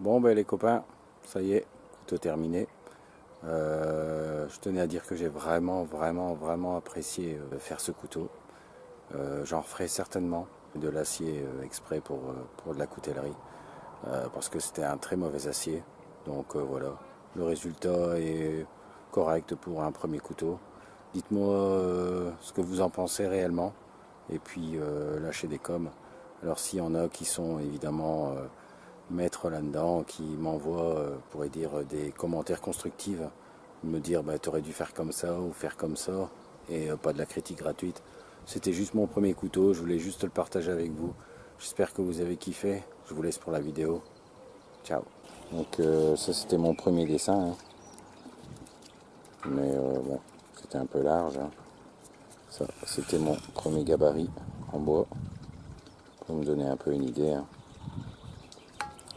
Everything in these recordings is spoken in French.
Bon ben les copains, ça y est, couteau terminé. Euh, je tenais à dire que j'ai vraiment, vraiment, vraiment apprécié euh, faire ce couteau. Euh, j'en referai certainement de l'acier exprès pour, pour de la coutellerie. parce que c'était un très mauvais acier. Donc voilà, le résultat est correct pour un premier couteau. Dites-moi ce que vous en pensez réellement. Et puis lâchez des coms. Alors s'il y en a qui sont évidemment maîtres là-dedans, qui m'envoient, pourrait dire, des commentaires constructifs, me dire bah, tu aurais dû faire comme ça ou faire comme ça, et pas de la critique gratuite. C'était juste mon premier couteau, je voulais juste le partager avec vous. J'espère que vous avez kiffé. Je vous laisse pour la vidéo. Ciao. Donc ça c'était mon premier dessin. Hein. Mais bon, c'était un peu large. Hein. Ça, c'était mon premier gabarit en bois. Pour me donner un peu une idée. Hein.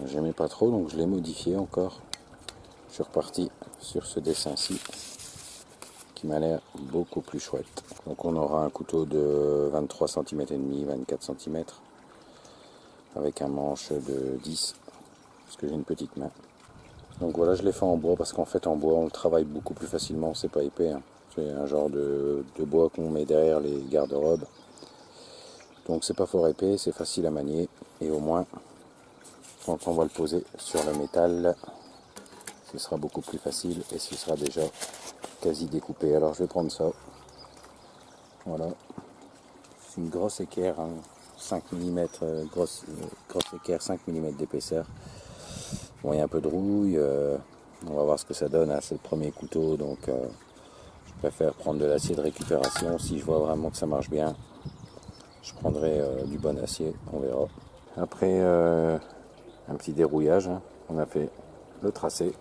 J'aimais pas trop, donc je l'ai modifié encore. Je suis reparti sur ce dessin-ci qui m'a l'air beaucoup plus chouette. Donc on aura un couteau de 23 cm et demi, 24 cm avec un manche de 10 parce que j'ai une petite main. Donc voilà, je l'ai fait en bois parce qu'en fait en bois on le travaille beaucoup plus facilement, c'est pas épais. Hein. C'est un genre de, de bois qu'on met derrière les garde-robes. Donc c'est pas fort épais, c'est facile à manier et au moins quand on va le poser sur le métal. Ce sera beaucoup plus facile et ce sera déjà quasi découpé. Alors je vais prendre ça. Voilà. C'est une grosse équerre 5 mm grosse, euh, grosse équerre 5 mm d'épaisseur. Bon il y a un peu de rouille euh, on va voir ce que ça donne hein. c'est le premier couteau. Donc euh, je préfère prendre de l'acier de récupération. Si je vois vraiment que ça marche bien je prendrai du bon acier. On verra. Après un petit dérouillage. Hein. On a fait le tracé.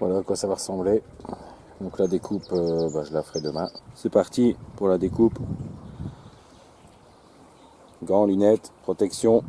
Voilà à quoi ça va ressembler. Donc la découpe, euh, bah, je la ferai demain. C'est parti pour la découpe. Gants, lunettes, protection.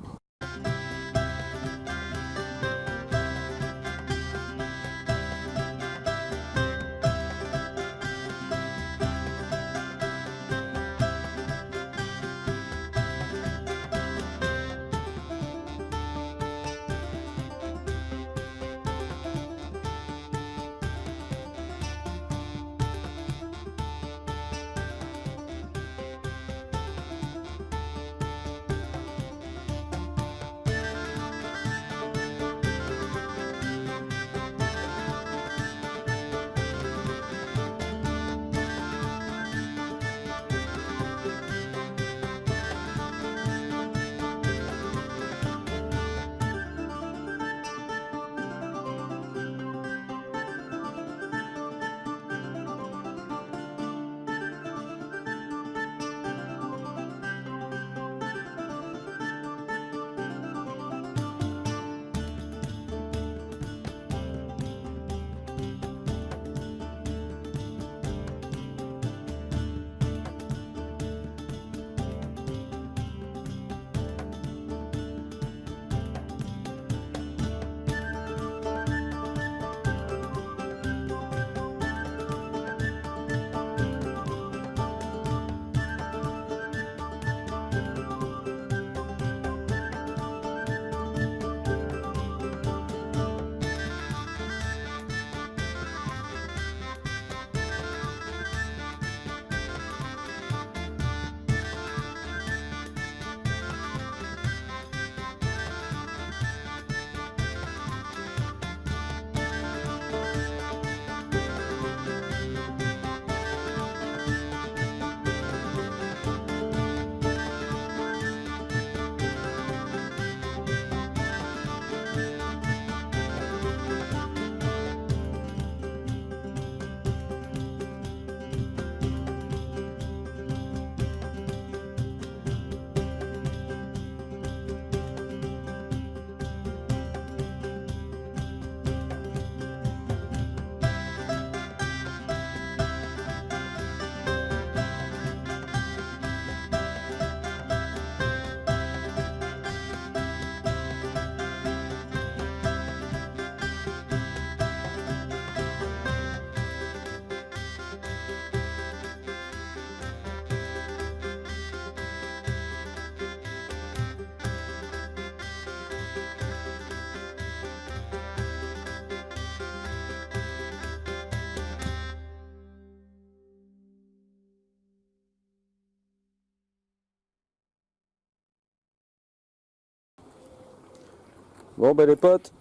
Bon ben les potes,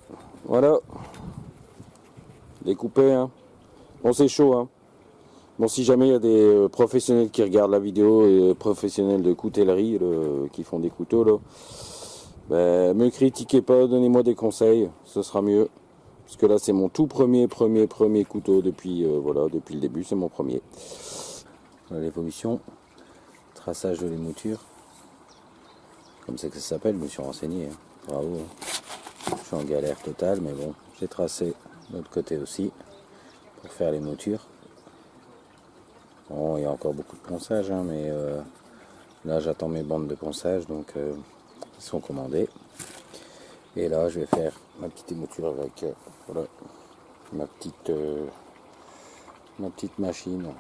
voilà. Découpé, hein. Bon c'est chaud, hein. Bon si jamais il y a des euh, professionnels qui regardent la vidéo, et professionnels de coutellerie qui font des couteaux là, ben, me critiquez pas, donnez-moi des conseils, ce sera mieux. Parce que là c'est mon tout premier, premier, premier couteau depuis, euh, voilà, depuis le début, c'est mon premier. L'évolution, traçage de l'émouture, comme c'est que ça s'appelle, je me suis renseigné, hein. bravo. Suis en galère totale, mais bon, j'ai tracé l'autre côté aussi pour faire les moutures. Bon, il y a encore beaucoup de ponçage, hein, mais euh, là j'attends mes bandes de ponçage, donc euh, ils sont commandés. Et là, je vais faire ma petite émouture avec euh, voilà, ma petite ma petite machine.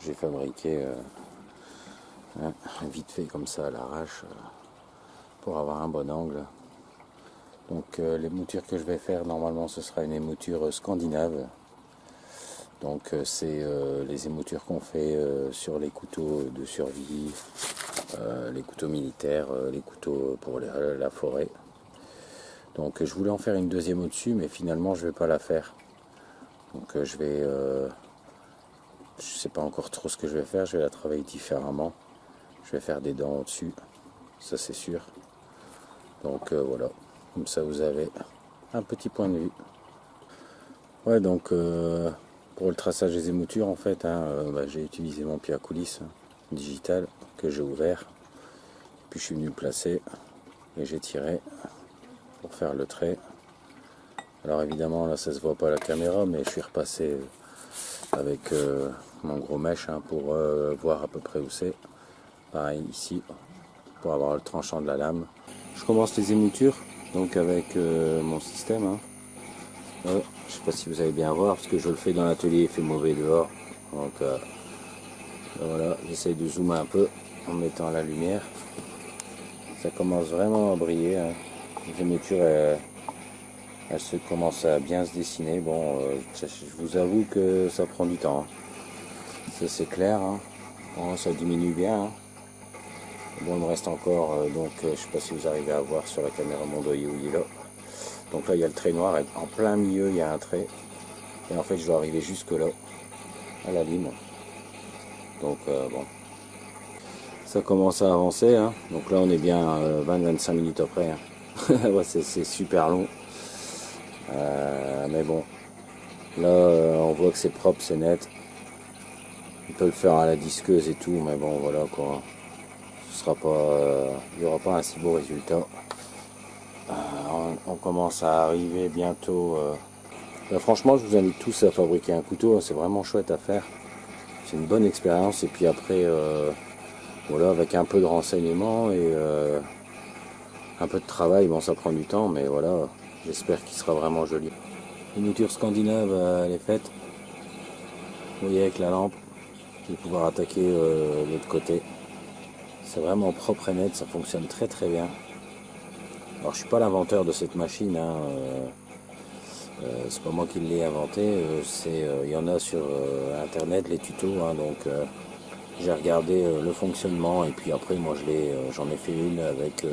J'ai fabriqué hein, vite fait comme ça à l'arrache pour avoir un bon angle. Donc euh, les moutures que je vais faire, normalement ce sera une émouture scandinave. Donc euh, c'est euh, les émoutures qu'on fait sur les couteaux de survie, les couteaux militaires, les couteaux pour la forêt. Donc je voulais en faire une deuxième au-dessus, mais finalement je vais pas la faire. Donc je vais... je sais pas encore trop ce que je vais faire, je vais la travailler différemment. Je vais faire des dents au-dessus, ça c'est sûr. Donc voilà. Comme ça, vous avez un petit point de vue. Ouais, donc euh, pour le traçage des émoutures, en fait, hein, euh, bah, j'ai utilisé mon pied à coulisses digital que j'ai ouvert. Puis je suis venu le placer et j'ai tiré pour faire le trait. Alors évidemment, là, ça se voit pas à la caméra, mais je suis repassé avec euh, mon gros mèche hein, pour voir à peu près où c'est. Pareil ici, pour avoir le tranchant de la lame. Je commence les émoutures donc avec euh, mon système. Hein. je sais pas si vous allez bien voir parce que je le fais dans l'atelier, il fait mauvais dehors. Donc euh, voilà, j'essaye de zoomer un peu en mettant la lumière. Ça commence vraiment à briller. Hein. Les émoutures, elles, se commencent à bien se dessiner. Bon, euh, je vous avoue que ça prend du temps. Hein. Ça c'est clair. ça diminue bien. Bon, il me reste encore, euh, donc euh, je sais pas si vous arrivez à voir sur la caméra mon doigt où il est là. Donc là, il y a le trait noir, et en plein milieu, il y a un trait. Et en fait, je dois arriver jusque là, à la lime. Donc euh, bon, ça commence à avancer. Hein. Donc là, on est bien 20-25 minutes après. Hein. c'est super long. mais bon, là, on voit que c'est propre, c'est net. On peut le faire à la disqueuse et tout, mais bon, voilà quoi sera pas, euh, il n'y aura pas un si beau résultat. Euh, on, commence à arriver bientôt. Euh, franchement, je vous invite tous à fabriquer un couteau. Hein, c'est vraiment chouette à faire. C'est une bonne expérience. Et puis après, voilà, avec un peu de renseignement et un peu de travail, bon, ça prend du temps, mais voilà, j'espère qu'il sera vraiment joli. Une mouture scandinave, elle est faite. Vous voyez avec la lampe, je vais pouvoir attaquer l'autre côté. C'est vraiment propre et net, ça fonctionne très très bien. Alors je suis pas l'inventeur de cette machine, hein, euh, euh, c'est pas moi qui l'ai inventé, euh, c'est il y en a sur internet les tutos, hein, donc j'ai regardé le fonctionnement et puis après moi j'en ai fait une avec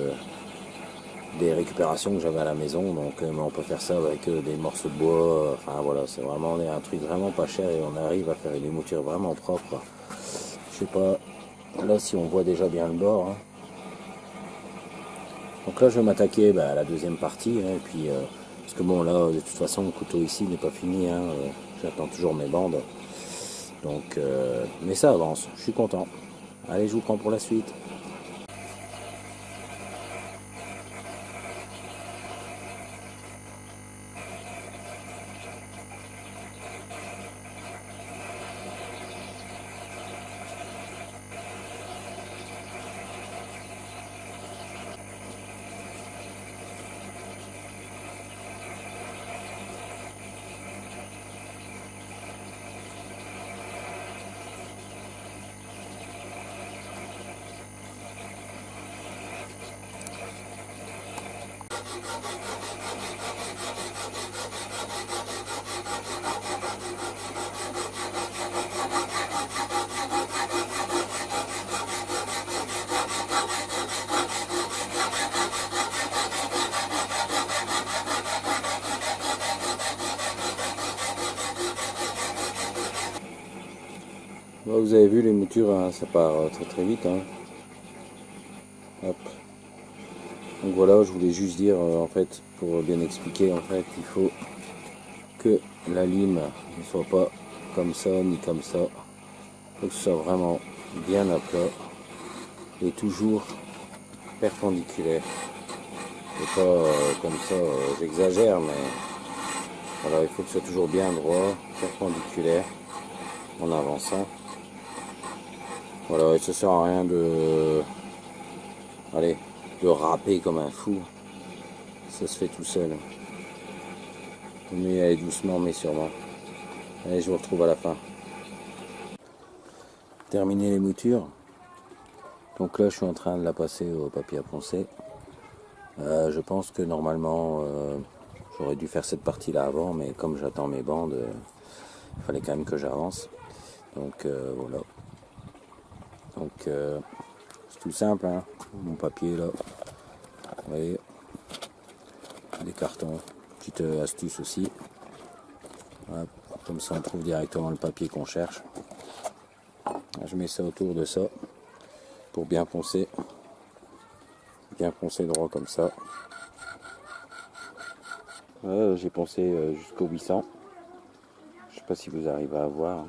des récupérations que j'avais à la maison, donc on peut faire ça avec des morceaux de bois, enfin voilà, c'est vraiment un truc vraiment pas cher et on arrive à faire une mouture vraiment propre. Je sais pas, Là, si on voit déjà bien le bord. Hein. Donc là, je vais m'attaquer bah, à la deuxième partie. Hein, et puis, euh, parce que bon, là, de toute façon, le couteau ici n'est pas fini. Hein, euh, J'attends toujours mes bandes. Donc, euh, mais ça avance. Je suis content. Allez, je vous prends pour la suite. vous avez vu, les moutures, hein, ça part euh, très très vite. Hein. Voilà, je voulais juste dire, euh, en fait, pour bien expliquer, en fait, il faut que la lime ne soit pas comme ça, ni comme ça. Il faut que ce soit vraiment bien à plat et toujours perpendiculaire. Et pas euh, comme ça, j'exagère, mais voilà, il faut que ce soit toujours bien droit, perpendiculaire, en avançant. Voilà, et ça sert à rien de... Allez, de râper comme un fou. Ça se fait tout seul. Mais aller doucement, mais sûrement. Allez, je vous retrouve à la fin. Terminer les moutures. Donc là, je suis en train de la passer au papier à poncer. Euh, je pense que normalement, euh, j'aurais dû faire cette partie-là avant, mais comme j'attends mes bandes, euh, il fallait quand même que j'avance. Donc voilà. Donc simple, hein. mon papier là. Vous voyez, des cartons. Petite astuce aussi. Comme ça, on trouve directement le papier qu'on cherche. Je mets ça autour de ça pour bien poncer. Bien poncer droit comme ça. J'ai poncé euh, jusqu'au 800. Je sais pas si vous arrivez à voir.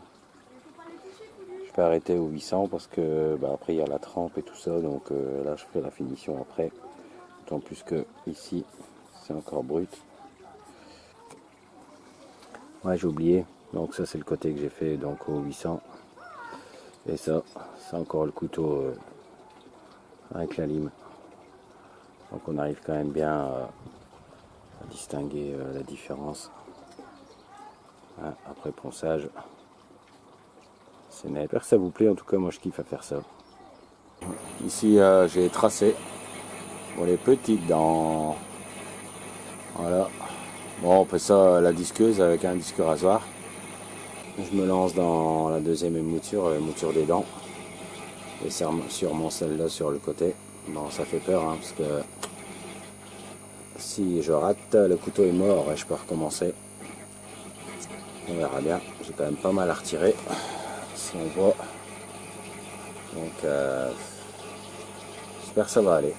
Arrêter au 800 parce que bah, après il y a la trempe et tout ça. Donc euh, là je fais la finition après. D'autant plus que ici c'est encore brut. Ouais j'ai oublié. Donc ça c'est le côté que j'ai fait donc au 800. Et ça, c'est encore le couteau euh, avec la lime. Donc on arrive quand même bien à distinguer euh, la différence. Hein, après ponçage, c'est net. J'espère que ça vous plaît, en tout cas moi je kiffe à faire ça. Ici euh, j'ai tracé pour les petites dents. Voilà. Bon on fait ça la disqueuse avec un disque rasoir. Je me lance dans la deuxième mouture, la mouture des dents. Et sûrement celle-là sur le côté. Bon, ça fait peur, hein, parce que si je rate, le couteau est mort et je peux recommencer. On verra bien. J'ai quand même pas mal à retirer, on voit. Donc, euh, j'espère que ça va aller.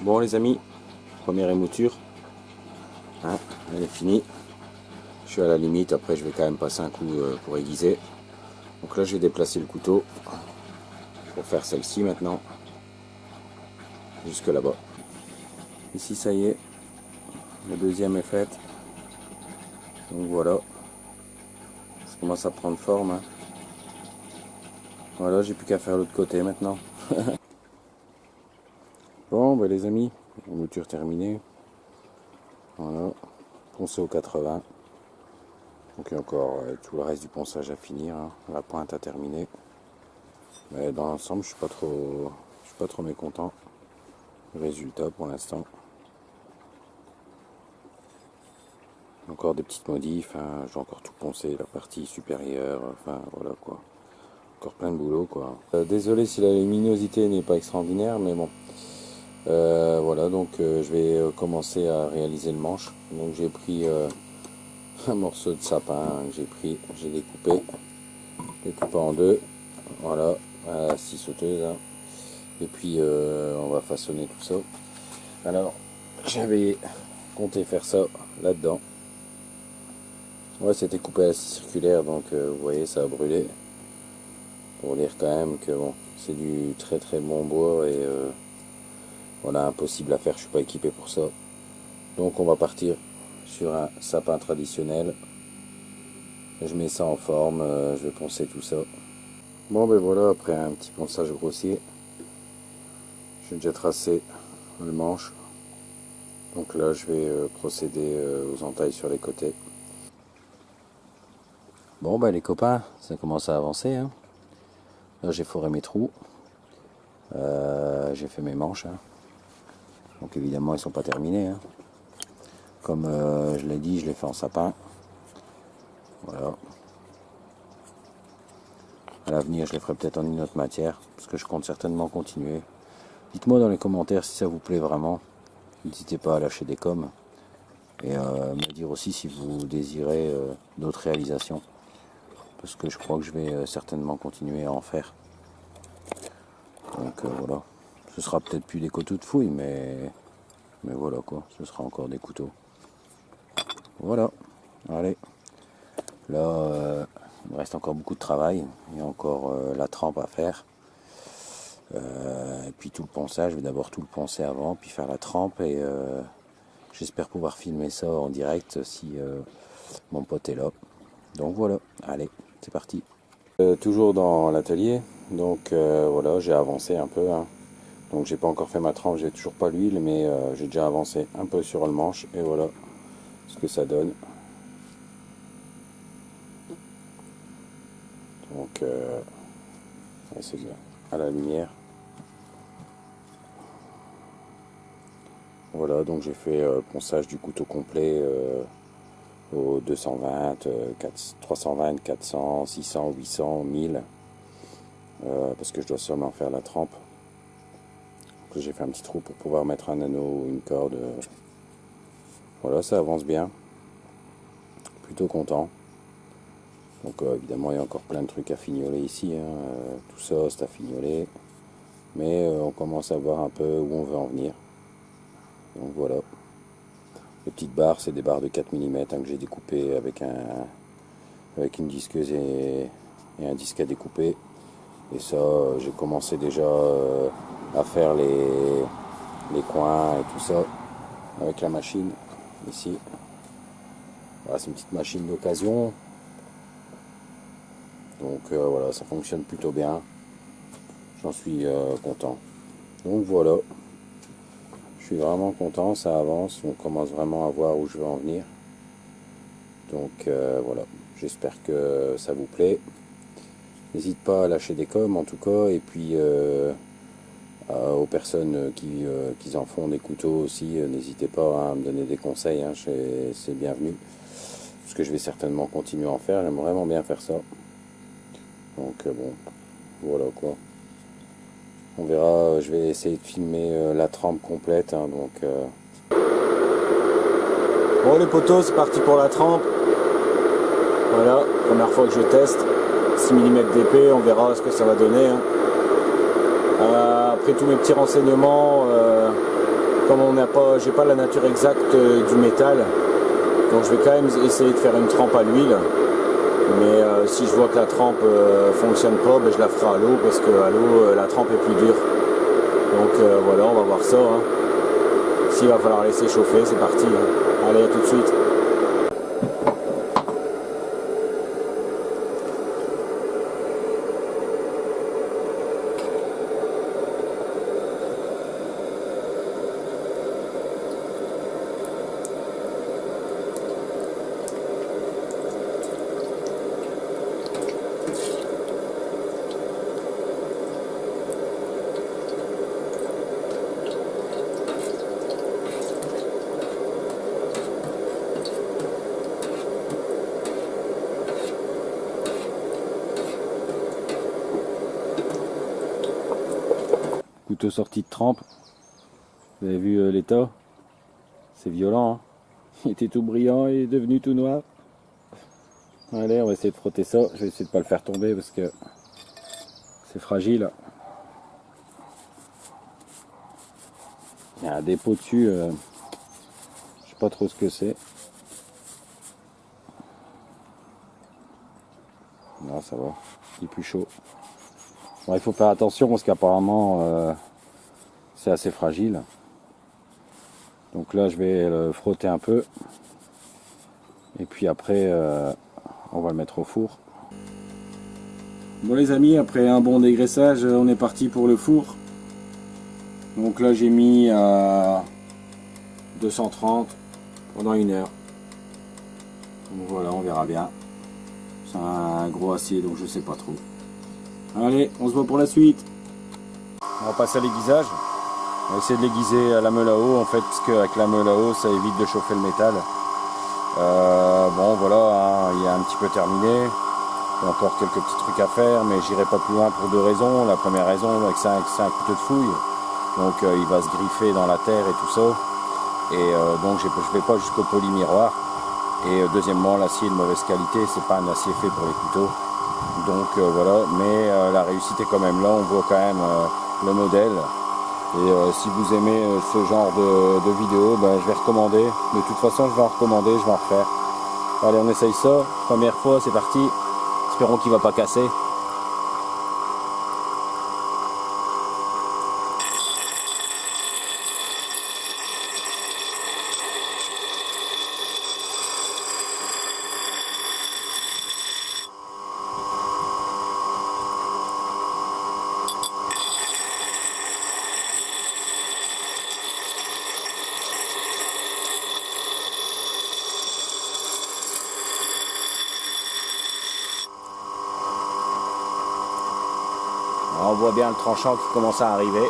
Bon les amis, première émouture. Hein, elle est finie. Je suis à la limite, après je vais quand même passer un coup euh, pour aiguiser. Donc là j'ai déplacé le couteau pour faire celle-ci maintenant. Jusque là-bas. Ici ça y est, la deuxième est faite. Donc voilà. Commence à prendre forme. Hein. Voilà, j'ai plus qu'à faire l'autre côté maintenant. bon, ben les amis, mouture terminée. Voilà, poncé au 80. Donc il y a encore euh, tout le reste du ponçage à finir, hein. la pointe à terminer. Mais dans l'ensemble, je suis pas trop, je suis pas trop mécontent. Résultat pour l'instant. Encore des petites modifs, hein. j'ai encore tout poncé, la partie supérieure, enfin voilà quoi. Encore plein de boulot quoi. Euh, désolé si la luminosité n'est pas extraordinaire, mais bon. Euh, voilà, donc je vais commencer à réaliser le manche. Donc j'ai pris un morceau de sapin que j'ai pris, j'ai découpé, découpé en deux, voilà, à la scie sauteuse, hein. et puis euh, on va façonner tout ça. Alors, j'avais compté faire ça là-dedans. Ouais, c'était coupé à circulaire, donc euh, vous voyez, ça a brûlé. Pour dire quand même que bon, c'est du très très bon bois et euh, voilà, impossible à faire, je suis pas équipé pour ça. Donc on va partir sur un sapin traditionnel. Je mets ça en forme, euh, je vais poncer tout ça. Bon ben voilà, après un petit ponçage grossier, j'ai déjà tracé le manche. Donc là je vais euh, procéder aux entailles sur les côtés. Bon ben les copains, ça commence à avancer. Hein. Là j'ai foré mes trous. j'ai fait mes manches. Hein. Donc évidemment ils sont pas terminés. Hein. Comme euh, je l'ai dit, je l'ai fait en sapin. Voilà. À l'avenir, je les ferai peut-être en une autre matière, parce que je compte certainement continuer. Dites-moi dans les commentaires si ça vous plaît vraiment. N'hésitez pas à lâcher des coms. Et euh, me dire aussi si vous désirez euh, d'autres réalisations. Parce que je crois que je vais euh, certainement continuer à en faire. Donc euh, voilà, ce sera peut-être plus des couteaux de fouille, mais, mais voilà quoi, ce sera encore des couteaux. Voilà, allez. Là, euh, il me reste encore beaucoup de travail, il y a encore la trempe à faire. et puis tout le ponçage, je vais d'abord tout le poncer avant, puis faire la trempe et j'espère pouvoir filmer ça en direct si mon pote est là. Donc voilà, allez, c'est parti. Euh, toujours dans l'atelier, donc euh, voilà, j'ai avancé un peu. Hein. Donc j'ai pas encore fait ma trempe, j'ai toujours pas l'huile, mais euh, j'ai déjà avancé un peu sur le manche et voilà ce que ça donne. Donc c'est bien à la lumière. Voilà, donc j'ai fait ponçage du couteau complet au 220, 320, 400, 600, 800, 1000 parce que je dois seulement faire la trempe. J'ai fait un petit trou pour pouvoir mettre un anneau ou une corde. Voilà, ça avance bien. Plutôt content. Donc euh, évidemment, il y a encore plein de trucs à fignoler ici. Hein. Euh, tout ça, c'est à fignoler. Mais euh, on commence à voir un peu où on veut en venir. Donc voilà. Les petites barres, c'est des barres de 4 mm hein, que j'ai découpées avec, un, avec une disqueuse et, un disque à découper. Et ça, j'ai commencé déjà euh, à faire les, les coins et tout ça avec la machine ici. C'est une petite machine d'occasion. Donc euh, voilà, ça fonctionne plutôt bien. J'en suis euh, content. Donc voilà vraiment content, ça avance, on commence vraiment à voir où je veux en venir. Donc euh, voilà, j'espère que ça vous plaît. N'hésite pas à lâcher des coms en tout cas, et puis euh, aux personnes qui, euh, qui, en font des couteaux aussi, n'hésitez pas à me donner des conseils, hein, c'est bienvenu. Parce que je vais certainement continuer à en faire, j'aime vraiment bien faire ça. Donc bon, voilà quoi. On verra, je vais essayer de filmer euh, la trempe complète. Hein, donc, euh. Bon les poteaux, c'est parti pour la trempe. Voilà, première fois que je teste. 6 mm d'épée, on verra ce que ça va donner. Hein. Euh, après tous mes petits renseignements, comme on n'a pas, j'ai pas la nature exacte du métal, donc je vais quand même essayer de faire une trempe à l'huile. Euh, si je vois que la trempe euh, fonctionne pas, ben, je la ferai à l'eau parce que à l'eau euh, la trempe est plus dure. Donc voilà, on va voir ça. Hein. S'il va falloir laisser chauffer, c'est parti. Hein. Allez, tout de suite. Sortie de trempe. Vous avez vu euh, l'état? C'est violent. Hein. il était tout brillant et devenu tout noir. Allez, on va essayer de frotter ça. Je vais essayer de pas le faire tomber parce que c'est fragile. Il y a un dépôt dessus. Euh, je sais pas trop ce que c'est. Non, ça va. Il est plus chaud. il faut faire attention parce qu'apparemment, euh, c'est assez fragile. Donc là, je vais le frotter un peu. Et puis après, euh, on va le mettre au four. Bon les amis, après un bon dégraissage, on est parti pour le four. Donc là, j'ai mis à 230 pendant une heure. Donc voilà, on verra bien. C'est un gros acier, donc je sais pas trop. Allez, on se voit pour la suite. On va passer à l'aiguisage. On va essayer de l'aiguiser à la meule à eau en fait, parce qu'avec la meule à eau, ça évite de chauffer le métal. Euh, bon voilà, hein, il est un petit peu terminé. Il y a encore quelques petits trucs à faire, mais j'irai pas plus loin pour deux raisons. La première raison, c'est un, couteau de fouille. Donc euh, il va se griffer dans la terre et tout ça. Et euh, donc je ne vais pas jusqu'au polymiroir. Et deuxièmement, l'acier de mauvaise qualité, c'est pas un acier fait pour les couteaux. Donc voilà, mais la réussite est quand même là, on voit quand même le modèle. Et si vous aimez ce genre de, de vidéo, ben, je vais recommander. De toute façon, je vais en recommander, je vais en refaire. Allez, on essaye ça. Première fois, c'est parti. Espérons qu'il va pas casser. on voit bien tranchant qui commence à arriver.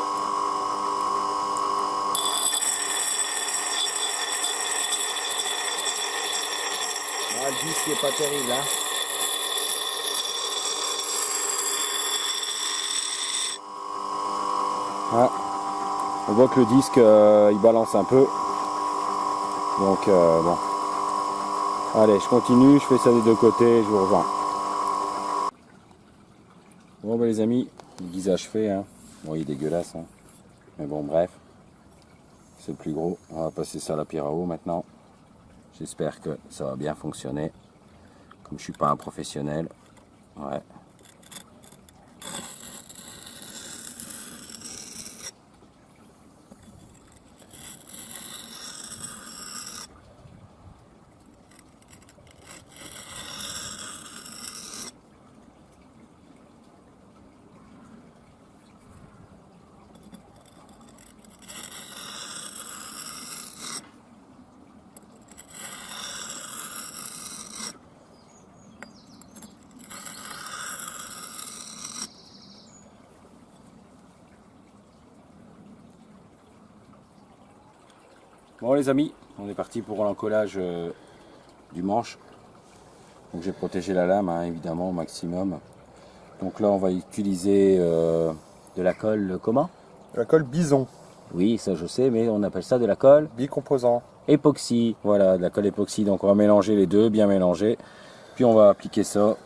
Ah, le disque n'est pas terrible. Hein ah. On voit que le disque euh, il balance un peu. Donc euh, bon. Allez, je continue, je fais ça des deux côtés, je vous rejoins. Bon bah les amis, le guisage fait, hein. Bon, il est dégueulasse, hein. Mais bon, bref. C'est le plus gros. On va passer ça à la pierre à eau maintenant. J'espère que ça va bien fonctionner. Comme je suis pas un professionnel. Ouais. Bon les amis, on est parti pour l'encollage euh, du manche. Donc j'ai protégé la lame hein, évidemment au maximum. Donc là on va utiliser euh, de la colle comment? La colle bison. Oui ça je sais mais on appelle ça de la colle Bicomposant. Époxy, voilà de la colle époxy. Donc on va mélanger les deux, bien mélanger. Puis on va appliquer ça,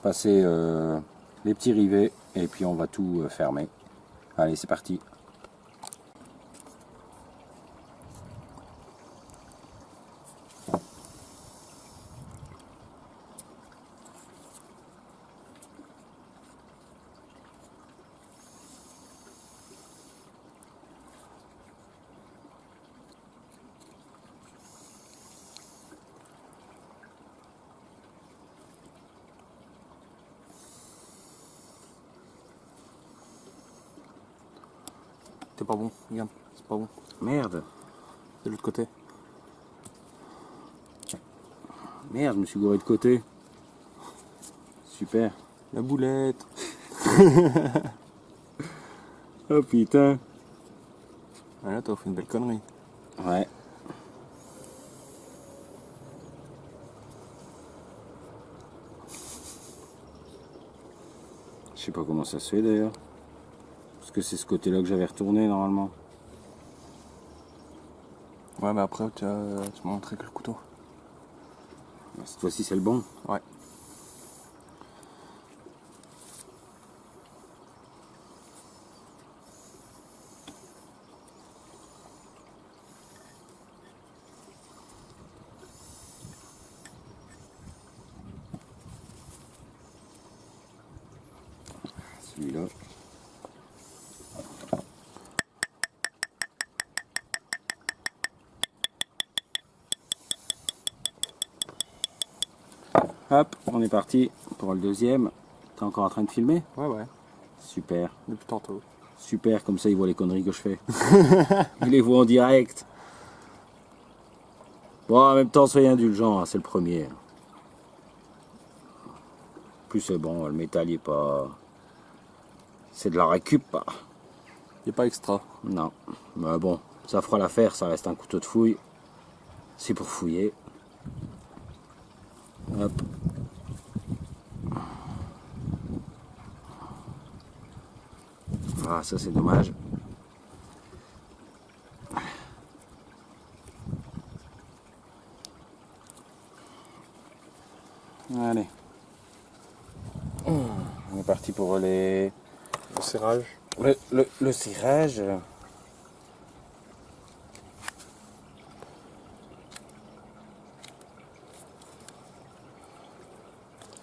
passer euh, les petits rivets et puis on va tout fermer. Allez c'est parti C'est pas bon, regarde, c'est pas bon. Merde. De l'autre côté. Merde, je me suis gouré de côté. Super. La boulette. oh putain. Voilà, t'as fait une belle connerie. Ouais. Je sais pas comment ça se fait d'ailleurs que c'est ce côté-là que j'avais retourné normalement. Ouais, mais après, tu, as, tu m'as montré que le couteau. Cette fois-ci, c'est le bon Ouais. Celui-là. Hop, on est parti pour le deuxième. T'es encore en train de filmer? Ouais, ouais. Super. Depuis tantôt. Super, comme ça il voit les conneries que je fais. il les voit en direct. Bon, en même temps, soyez indulgents, hein, c'est le premier. Plus c'est bon, le métal il est pas... C'est de la récup. Il n'est pas extra. Non. Mais bon, ça fera l'affaire, ça reste un couteau de fouille. C'est pour fouiller. Hop. Ah, ça c'est dommage. Allez. On est parti pour les... Le serrage. Le, le, le cirage.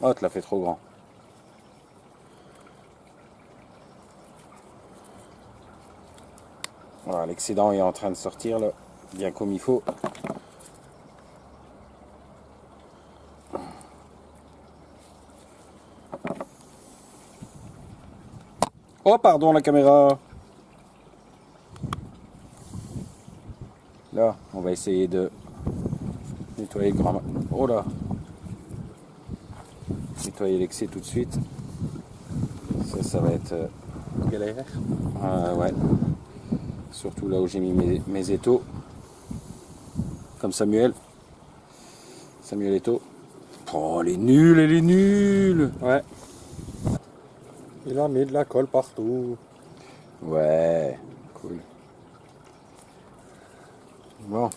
Oh, tu l'as fait trop grand. Voilà, l'excédent est en train de sortir là, bien comme il faut. Oh, pardon, la caméra. Là, on va essayer de nettoyer le grand... Oh là Nettoyer l'excès tout de suite. Ça, ça va être... euh, Galère. euh, ouais. Surtout là où j'ai mis mes, mes étaux. Comme Samuel. Samuel Eto. Oh, elle est nulle, elle est nulle Ouais. Il a mis de la colle partout. Ouais, cool. Bon.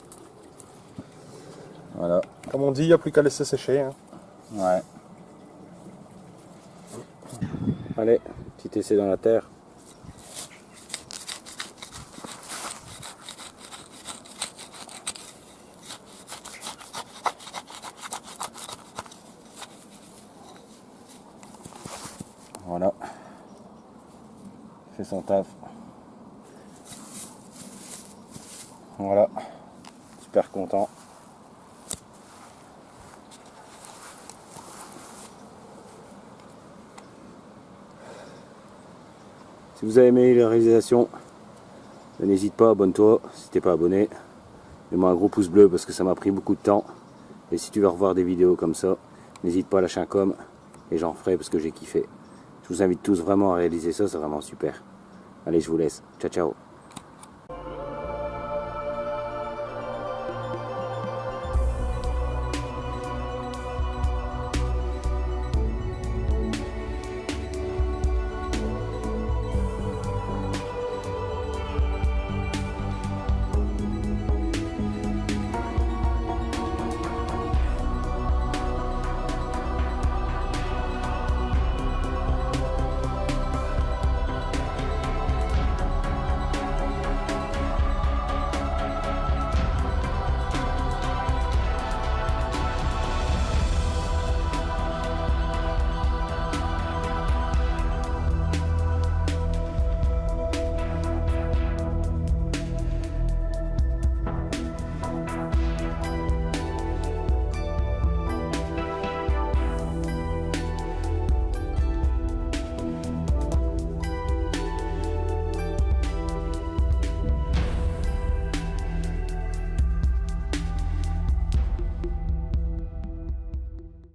Voilà, Comme on dit, il n'y a plus qu'à laisser sécher. hein. ouais. Allez, petit essai dans la terre. Voilà. Fait son taf. Voilà. Super content. Si vous avez aimé la réalisation, n'hésite pas, abonne-toi si t'es pas abonné. Mets-moi un gros pouce bleu parce que ça m'a pris beaucoup de temps. Et si tu veux revoir des vidéos comme ça, n'hésite pas à lâcher un com et j'en ferai parce que j'ai kiffé. Je vous invite tous vraiment à réaliser ça, c'est vraiment super. Allez, je vous laisse. Ciao, ciao.